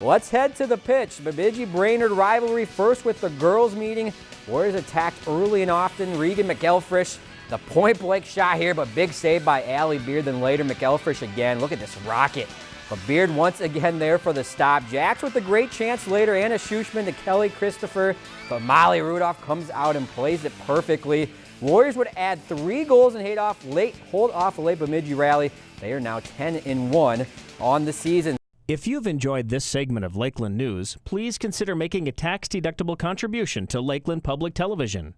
Let's head to the pitch. Bemidji Brainerd rivalry first with the girls meeting. Warriors attacked early and often. Regan McElfresh, the point blank shot here, but big save by Allie Beard. Then later, McElfresh again. Look at this rocket. But Beard once again there for the stop. Jacks with a great chance later. Anna Schuchman to Kelly Christopher. But Molly Rudolph comes out and plays it perfectly. Warriors would add three goals and hold off late, hold off a late Bemidji rally. They are now 10 in 1 on the season. If you've enjoyed this segment of Lakeland News, please consider making a tax-deductible contribution to Lakeland Public Television.